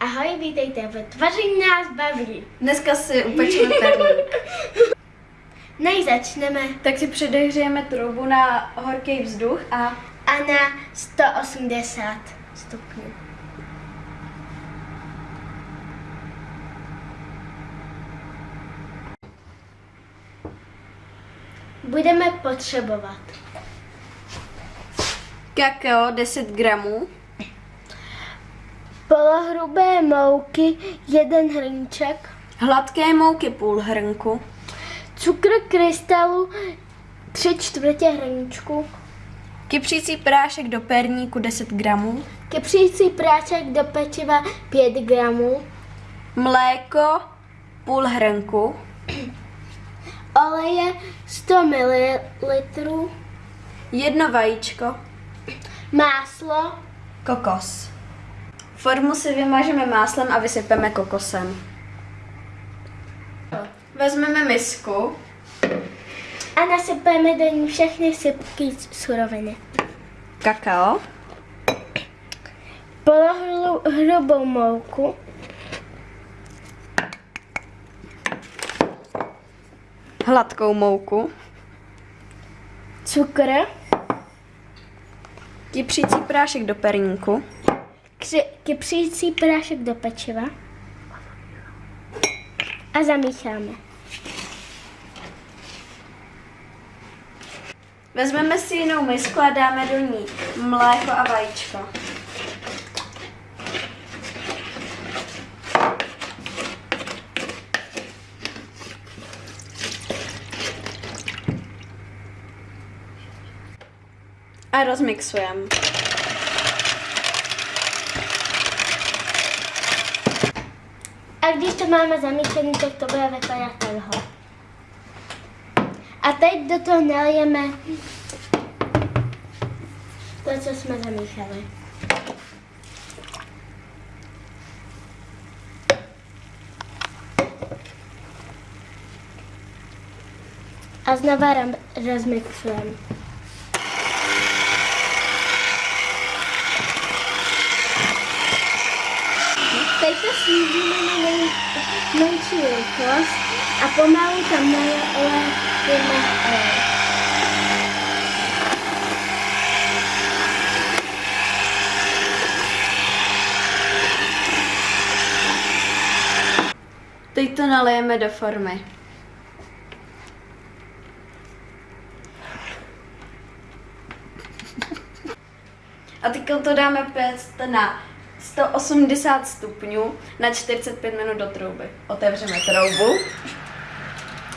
Ahoj, vítejte v Tvaření nás baví. Dneska si upečeme perník. Než začneme tak si předehřejeme troubu na horký vzduch a a na 180 stupňů. Budeme potřebovat kakao 10 gramů, polohrubé mouky, jeden hrnček, hladké mouky půl hrnku, cukr krystalu, tři čtvrtě hrnčku, kypřící prášek do perníku 10 gramů, kypřící práček do pečiva 5 gramů, mléko půl hrnku, oleje 100 ml, jedno vajíčko, máslo, kokos. Formu si vymažeme máslem a vysypeme kokosem. Vezmeme misku, a nasypeme do ní všechny sypky suroviny. kakao, Polohrubou mouku, hladkou mouku, cukr, kypřící prášek do perníku, kři- kypřící prášek do pečiva a zamícháme. Vezmeme si jinou misku a dáme do ní mléko a vajíčko. A rozmixujeme. A když to máme zamíchané, tak to bude vypadat takhle. A teď do toho nalijeme to, co jsme zamíchali. A znova ram- rozmixujeme. Teď to snížíme na menší rychlost a pomalu tam nalijeme olej. Teď to nalijeme do formy. A teď to dáme péct na 180 stupňů na 45 minut do trouby. Otevřeme troubu.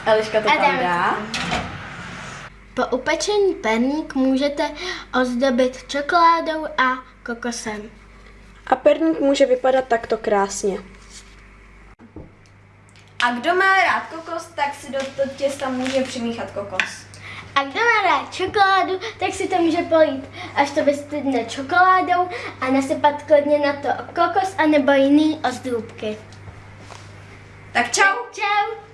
Eliška to A tam dá. Po upečení perník můžete ozdobit čokoládou a kokosem. A perník může vypadat takto krásně. A kdo má rád kokos, tak si do toho těsta může přimíchat kokos. A kdo má rád čokoládu, tak si to může polít, až to vystydne čokoládou a nasypat klidně na to kokos anebo jiný ozdůbky. Tak čau! Čau!